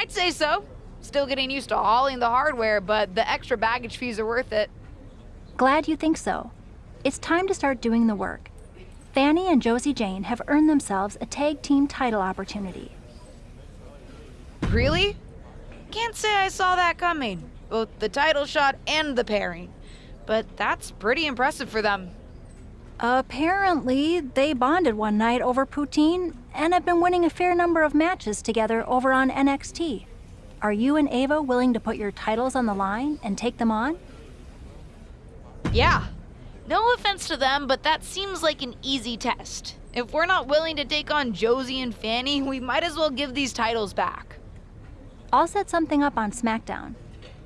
I'd say so. Still getting used to hauling the hardware, but the extra baggage fees are worth it. Glad you think so. It's time to start doing the work. Fanny and Josie Jane have earned themselves a tag team title opportunity. Really? Can't say I saw that coming. Both the title shot and the pairing. But that's pretty impressive for them. Apparently, they bonded one night over poutine and have been winning a fair number of matches together over on NXT. Are you and Ava willing to put your titles on the line and take them on? Yeah. No offense to them, but that seems like an easy test. If we're not willing to take on Josie and Fanny, we might as well give these titles back. I'll set something up on SmackDown.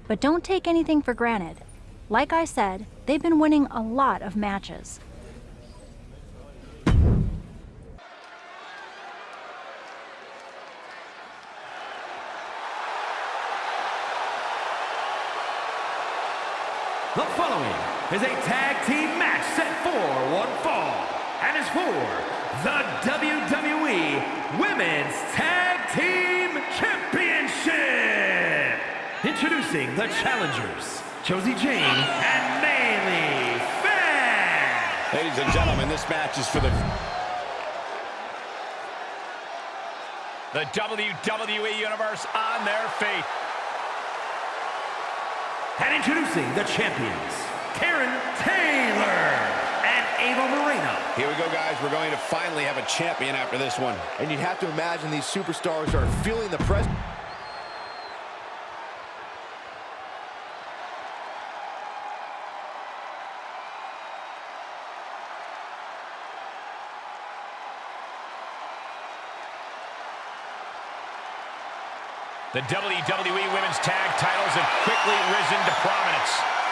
But don't take anything for granted. Like I said, they've been winning a lot of matches. The following is a tag team match set for one fall and is for the WWE Women's Tag Team Championship. Introducing the challengers, Josie Jane and Bayley Finn. Ladies and gentlemen, this match is for the... The WWE Universe on their feet. And introducing the champions, Karen Taylor and Ava Moreno. Here we go, guys. We're going to finally have a champion after this one. And you'd have to imagine these superstars are feeling the pressure. The WWE Women's Tag titles have quickly risen to prominence.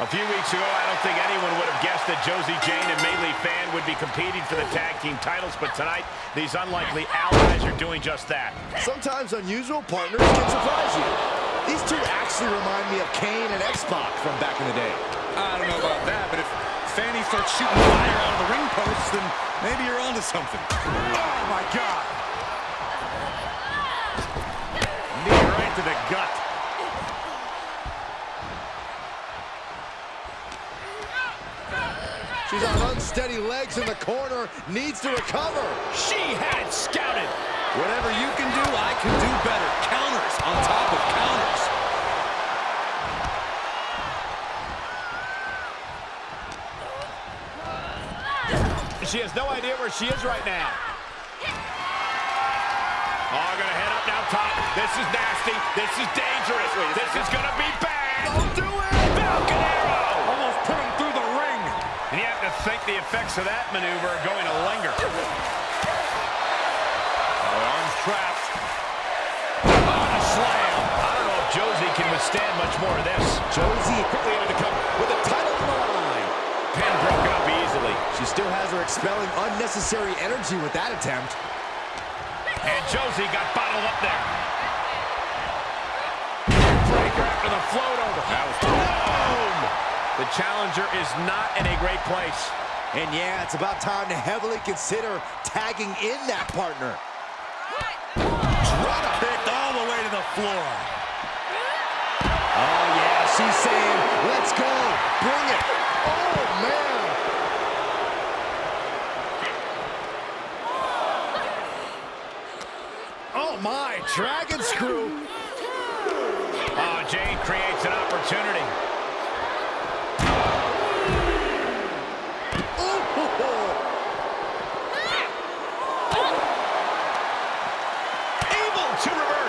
A few weeks ago, I don't think anyone would have guessed that Josie Jane and Maylee Fan would be competing for the tag team titles, but tonight, these unlikely allies are doing just that. Sometimes unusual partners can surprise you. These two actually remind me of Kane and X-Pac from back in the day. I don't know about that, but if Fanny starts shooting fire out of the ring posts, then maybe you're onto something. Oh, my God. Unsteady legs in the corner, needs to recover. She had scouted. Whatever you can do, I can do better. Counters on top of counters. She has no idea where she is right now. Oh, gonna head up now top. This is nasty. This is dangerous. This is gonna be bad. Don't do it! Falcon Arrow! Almost put him through the ring. And you have to think the effects of that maneuver are going to linger. Oh, arms trapped. On a slam. I don't know if Josie can withstand much more of this. Josie quickly able to come with a title on the line. Pin broken up easily. She still has her expelling unnecessary energy with that attempt. And Josie got bottled up there. Breaker after the float over. That was! The challenger is not in a great place. And yeah, it's about time to heavily consider tagging in that partner. Drop kicked all the way to the floor. Oh, yeah, she's saying, let's go, bring it. Oh, man. Oh, my, dragon screw. Oh, Jane creates an opportunity. To reverse.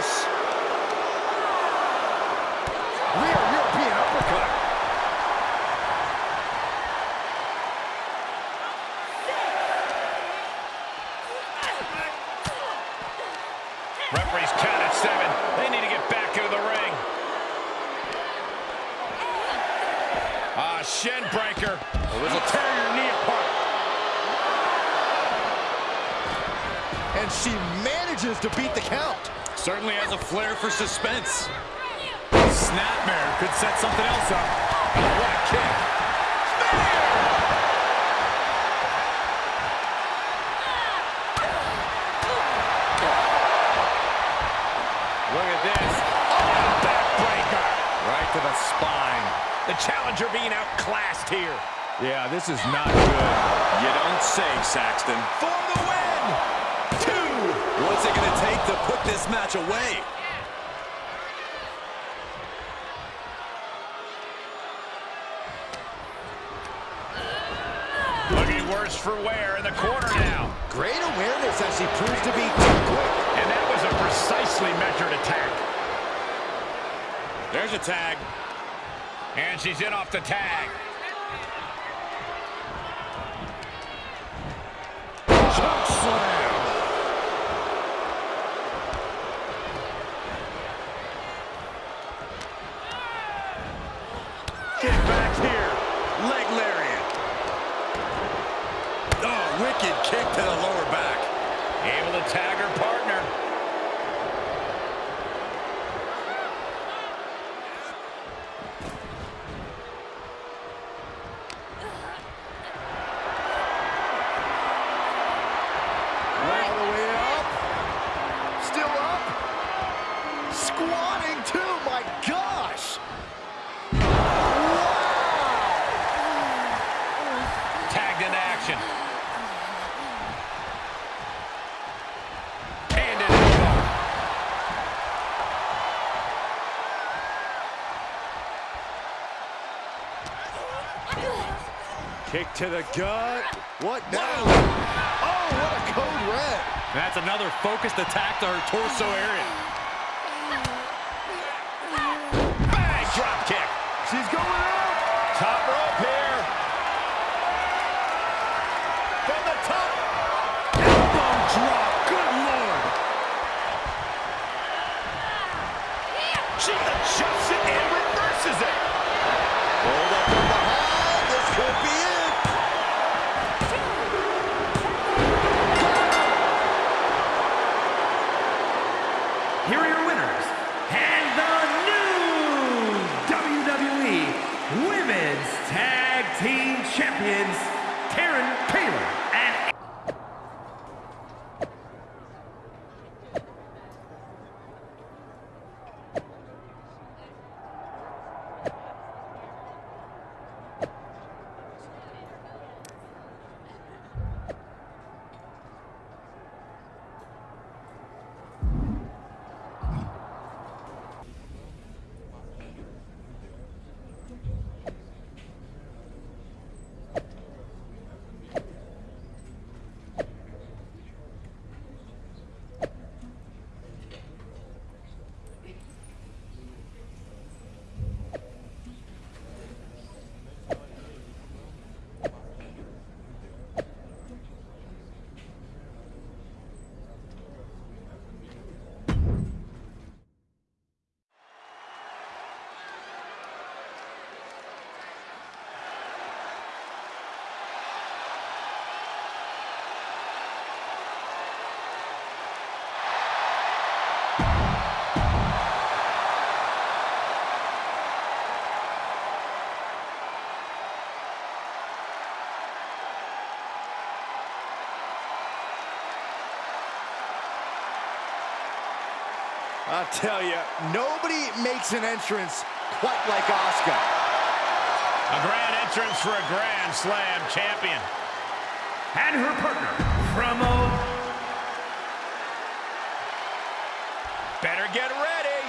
flair for suspense. Snapmare could set something else up. Oh, what a kick. Look at this. Oh, backbreaker. Right to the spine. The challenger being outclassed here. Yeah, this is not good. You don't say, Saxton. For the win! Two! What's it going to take to put this match away? For wear in the corner now. Great awareness as she proves to be too quick. And that was a precisely measured attack. There's a tag. And she's in off the tag. Choke slam! Get back here. Leg lariat. Oh, wicked kick to the lower back. Able to tag her partner. Kick to the gut. What now? Oh, what a code red. That's another focused attack to her torso area. Bang! Drop kick. She's going out. Top rope. I'll tell you, nobody makes an entrance quite like Asuka. A grand entrance for a Grand Slam champion. and her partner from O. Better get ready.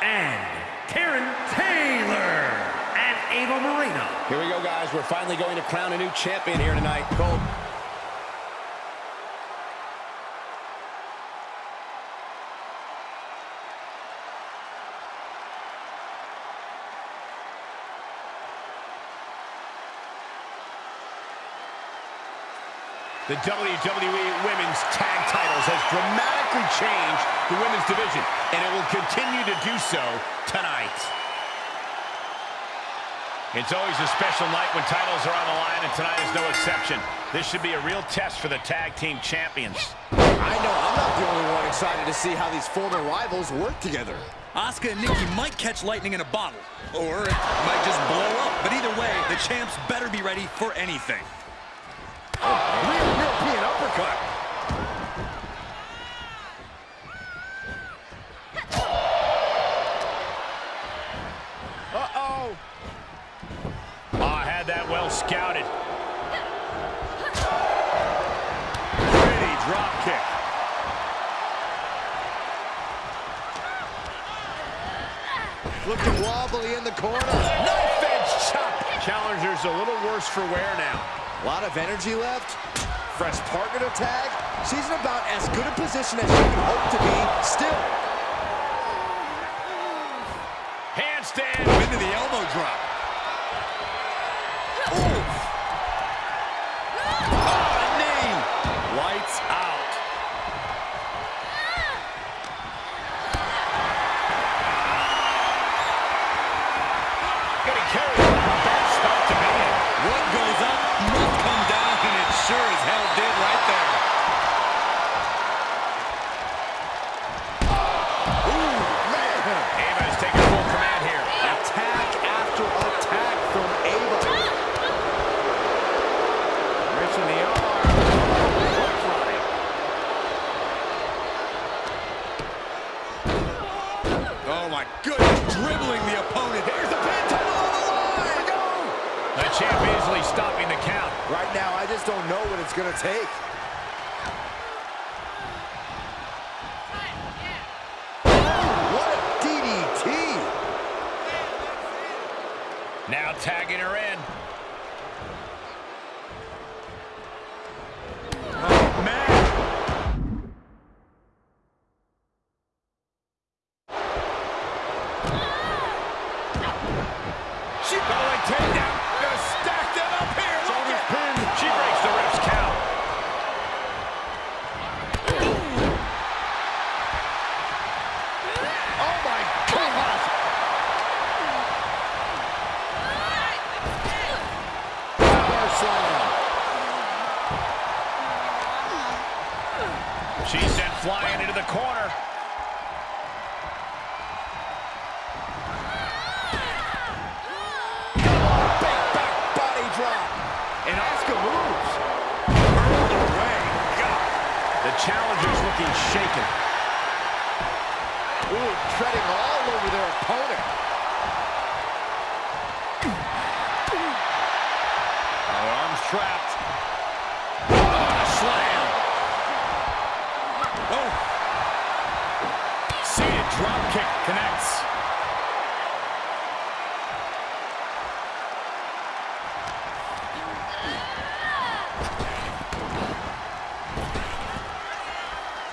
and Karen Taylor and Ava Moreno. Here we go, guys. We're finally going to crown a new champion here tonight. Cole. The WWE Women's Tag Titles has dramatically changed the women's division, and it will continue to do so tonight. It's always a special night when titles are on the line, and tonight is no exception. This should be a real test for the tag team champions. I know I'm not the only one excited to see how these former rivals work together. Asuka and Nikki might catch lightning in a bottle, or it might just blow up. But either way, the champs better be ready for anything uppercut. Uh-oh. Ah, had that well scouted. Pretty drop kick. Looking wobbly in the corner. Knife edge chop. Challenger's a little worse for wear now. A lot of energy left. Fresh partner to tag. She's in about as good a position as she can hope to be still. Handstand. Into the elbow drop. My. Dribbling the opponent. Here's the pin. Title on the line. Go! The champ easily stopping the count. Right now, I just don't know what it's going to take.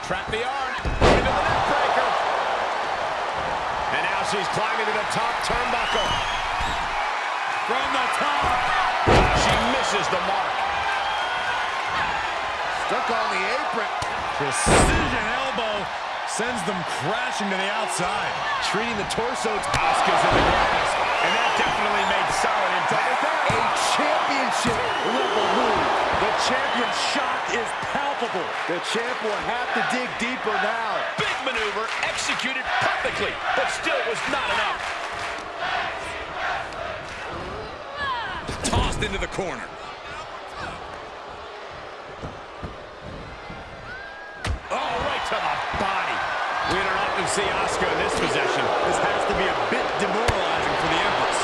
Trap the arm. Into the neck breaker. And now she's climbing to the top turnbuckle. From the top. She misses the mark. Stuck on the apron. Precision elbow sends them crashing to the outside. Treating the torso. Asuka's in the grass. And that definitely made solid impact. A championship level move. The champion's shot is palpable. The champ will have to dig deeper now. Big maneuver executed perfectly, but still was not enough. Tossed into the corner. Oh, right to the body. We don't often see Asuka in this possession. This has to be a bit demoralizing for the Empress.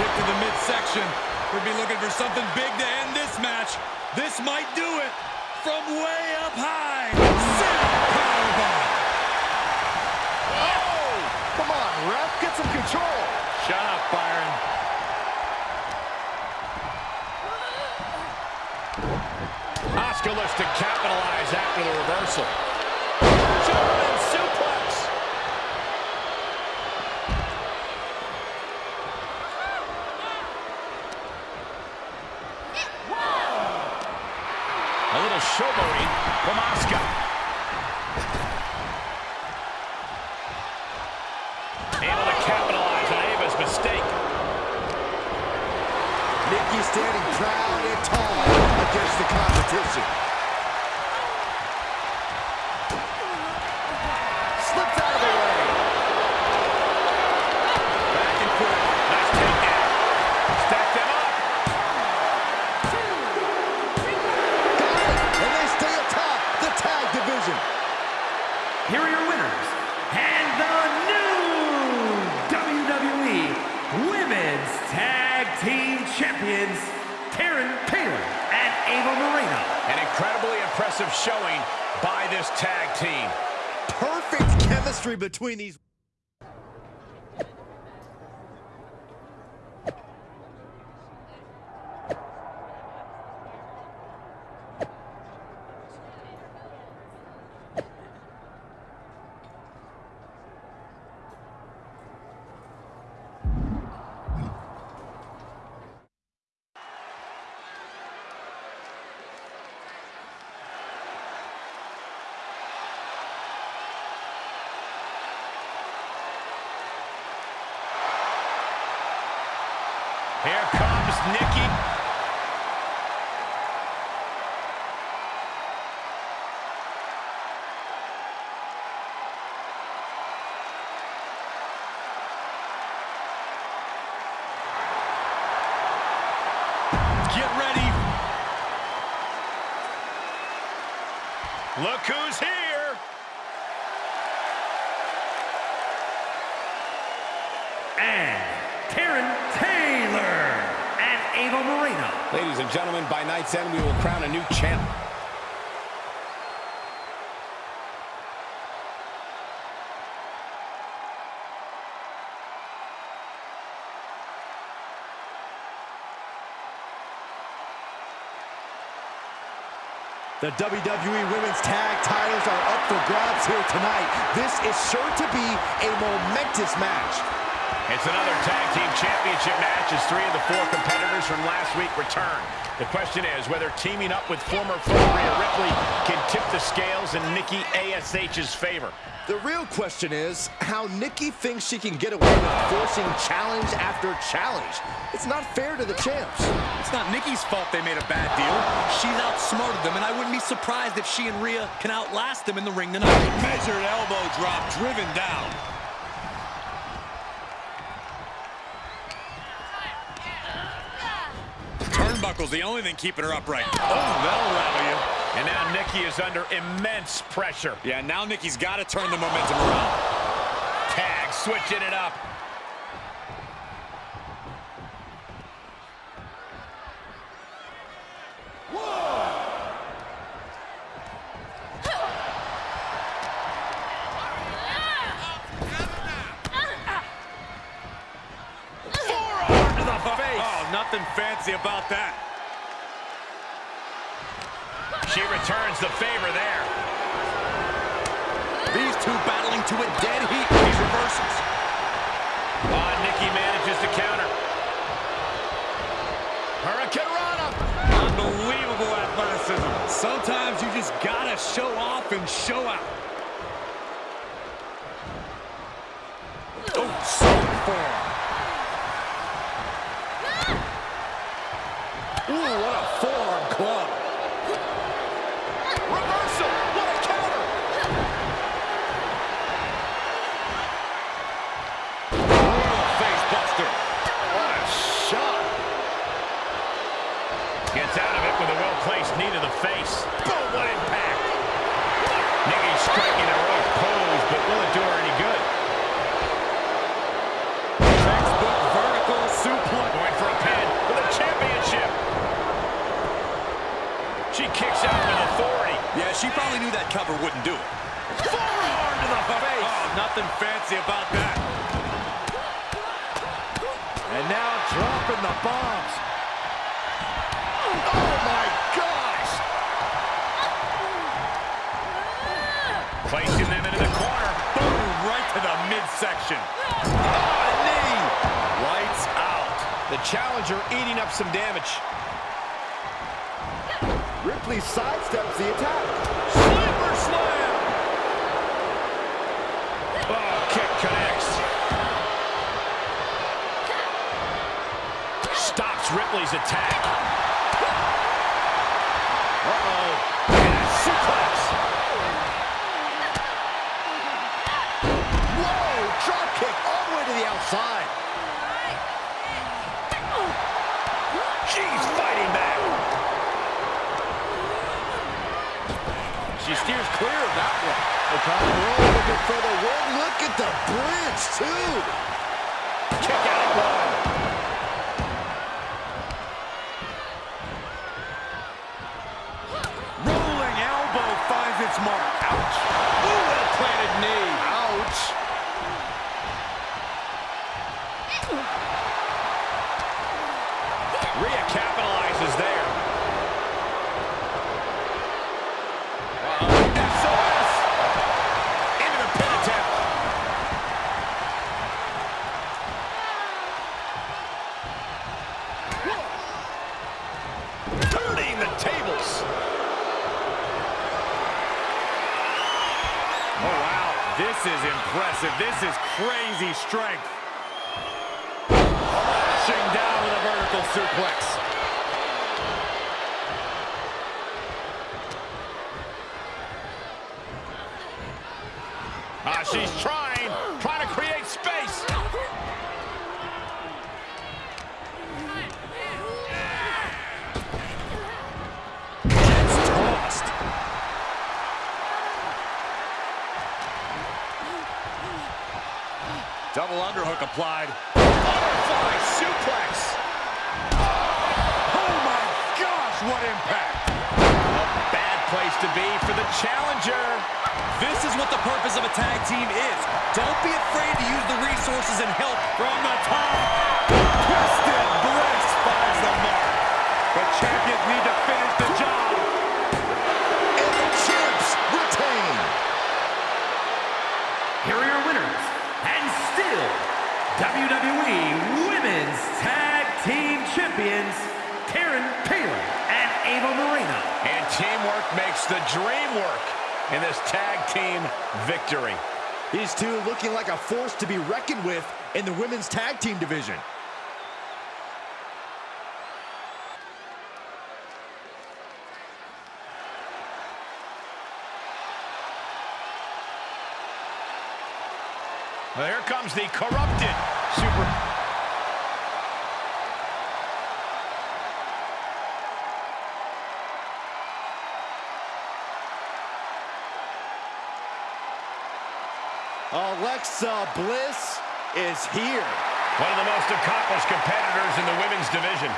Kick to the midsection. We'd be looking for something big to end this match. This might do it. From way up high. Oh! Come on, ref. Get some control. Shut up, Byron. Asuka looks to capitalize after the reversal. German suplex. A little showboating from Asuka. Able to capitalize on Ava's mistake. Nikki standing proud and tall against the competition. Showing by this tag team. Perfect chemistry between these. Here comes Nikki. Get ready. Look who's here. Ava Moreno. Ladies and gentlemen, by night's end, we will crown a new champ. The WWE Women's Tag titles are up for grabs here tonight. This is sure to be a momentous match. It's another tag team championship match as three of the four competitors from last week return. The question is whether teaming up with former foe Rhea Ripley can tip the scales in Nikki ASH's favor. The real question is how Nikki thinks she can get away with forcing challenge after challenge. It's not fair to the champs. It's not Nikki's fault they made a bad deal. She's outsmarted them, and I wouldn't be surprised if she and Rhea can outlast them in the ring tonight. Measured elbow drop driven down. Turnbuckle's the only thing keeping her upright. Oh, that'll rattle you. And now Nikki is under immense pressure. Yeah, now Nikki's got to turn the momentum around. Tag switching it up. Forearm to the face. Oh, nothing fancy about that. She returns the favor there. These two battling to a dead heat with these reversals. Oh, ah, Nikki manages to counter. Hurricanrana. Unbelievable athleticism. Sometimes you just gotta show off and show out. Oh, so far. Ooh, what a forearm club. Reversal. What a counter. Face buster. What a shot. Gets out of it with a well-placed knee to the face. Boom, what impact. Nikki striking a right pose, but will it do her any good? Textbook vertical suplex. Going for a pin for the championship. She kicks out with authority. Yeah, she probably knew that cover wouldn't do it. Forearm to the oh, face. Oh, nothing fancy about that. And now dropping the bombs. Oh, my gosh. Placing them into the corner. Boom, right to the midsection. Oh, knee. Lights out. The challenger eating up some damage. Ripley sidesteps the attack. Sleeper slam. Oh, kick connects. Stops Ripley's attack. Uh-oh. And a suplex. Whoa, drop kick all the way to the outside. She's fighting back. She steers clear of that one. The roll looking for the win. Look at the bridge, too. Kick out at one. Rhea capitalizes there. SOS! Into the pin attempt. Turning the tables. Oh, wow. This is impressive. This is crazy strength. Lashing down with a vertical suplex. Ah, she's trying, Double underhook applied. Butterfly suplex. Oh, my gosh, what impact. A bad place to be for the challenger. This is what the purpose of a tag team is. Don't be afraid to use the resources and help from the top. Twisted in the women's tag team division. Well, here comes the corrupted Super... Alexa Bliss is here. One of the most accomplished competitors in the women's division.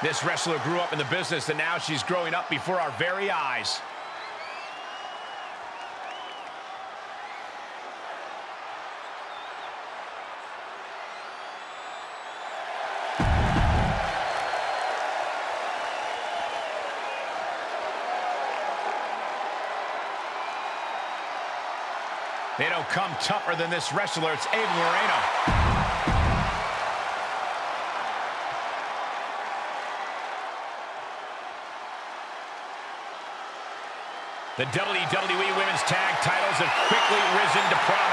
This wrestler grew up in the business, and now she's growing up before our very eyes. Come tougher than this wrestler. It's Ava Moreno. The WWE Women's Tag titles have quickly risen to prominence.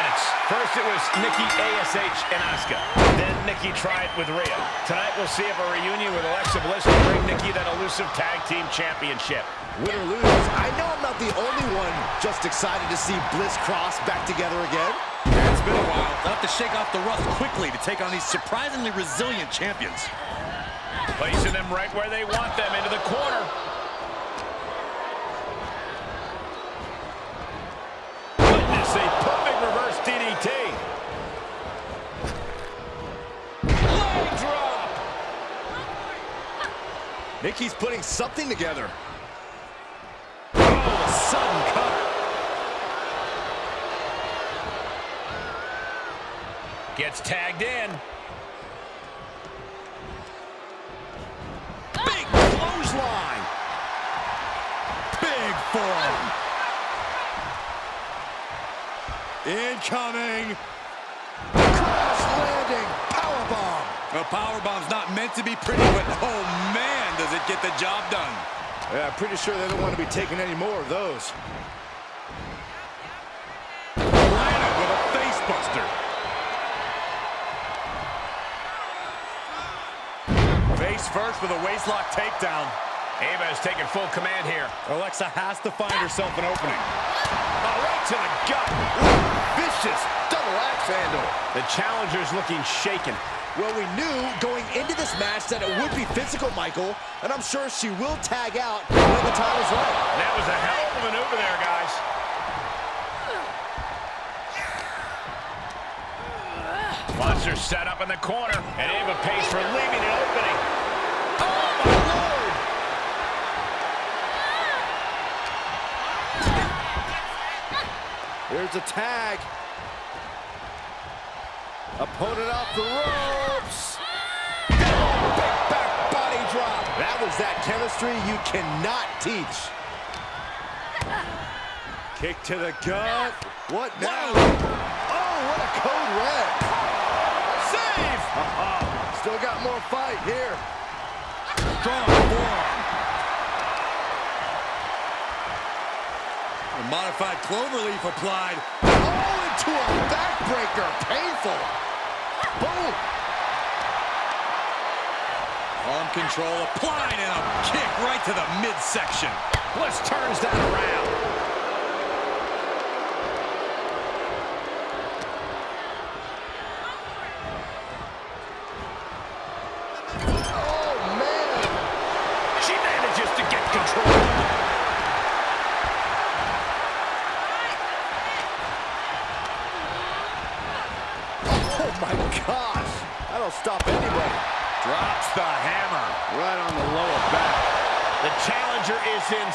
First it was Nikki ASH and Asuka. Then Nikki tried with Rhea. Tonight we'll see if a reunion with Alexa Bliss will bring Nikki that elusive Tag Team Championship. Win or lose, I know I'm not the only one just excited to see Bliss Cross back together again. It's been a while. They'll have to shake off the rust quickly to take on these surprisingly resilient champions. Placing them right where they want them, into the corner. Nikki's putting something together. Oh, a sudden cutter. Gets tagged in. Big clothesline. Big forearm. Incoming. Crash landing. Powerbomb. The powerbomb's not meant to be pretty, but oh man, does it get the job done. Yeah, I'm pretty sure they don't want to be taking any more of those. Planted with a face buster. Face first with a waistlock takedown. Ava is taking full command here. Alexa has to find herself an opening. Oh, right to the gut. Vicious double axe handle. The challenger's looking shaken. Well, we knew going into this match that it would be physical, Michael, and I'm sure she will tag out when the time is right. That was a hell of a maneuver there, guys. Monster set up in the corner, and Ava pays for leaving an opening. Oh, my Lord! There's a tag. Opponent off the ropes. Big back body drop. That was that chemistry you cannot teach. Kick to the gut. What now? Oh, what a code red. Save! Still got more fight here. Strong forearm. A modified cloverleaf applied. Oh, into a backbreaker. Painful. Boom. Arm control applied and a kick right to the midsection. Bliss turns that around.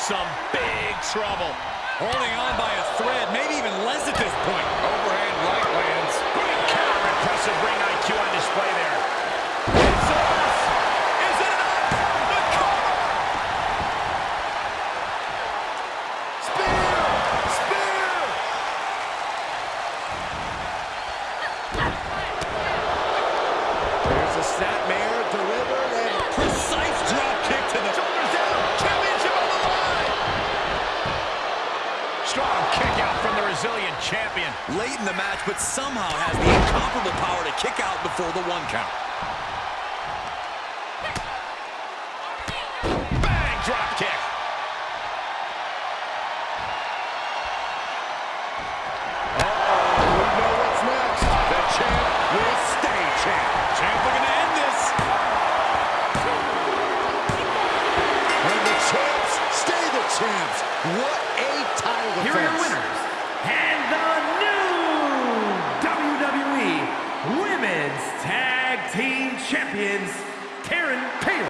Some big trouble. Holding on by a thread, maybe even less at this point. Overhand right lands. Great counter. Impressive ring the match, but somehow has the incomparable power to kick out before the one count.